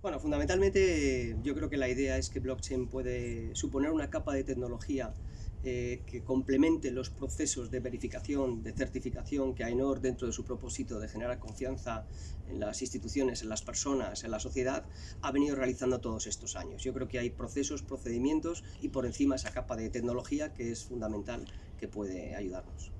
Bueno, fundamentalmente yo creo que la idea es que blockchain puede suponer una capa de tecnología eh, que complemente los procesos de verificación, de certificación que AENOR, dentro de su propósito de generar confianza en las instituciones, en las personas, en la sociedad, ha venido realizando todos estos años. Yo creo que hay procesos, procedimientos y por encima esa capa de tecnología que es fundamental que puede ayudarnos.